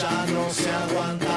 ya no se aguanta.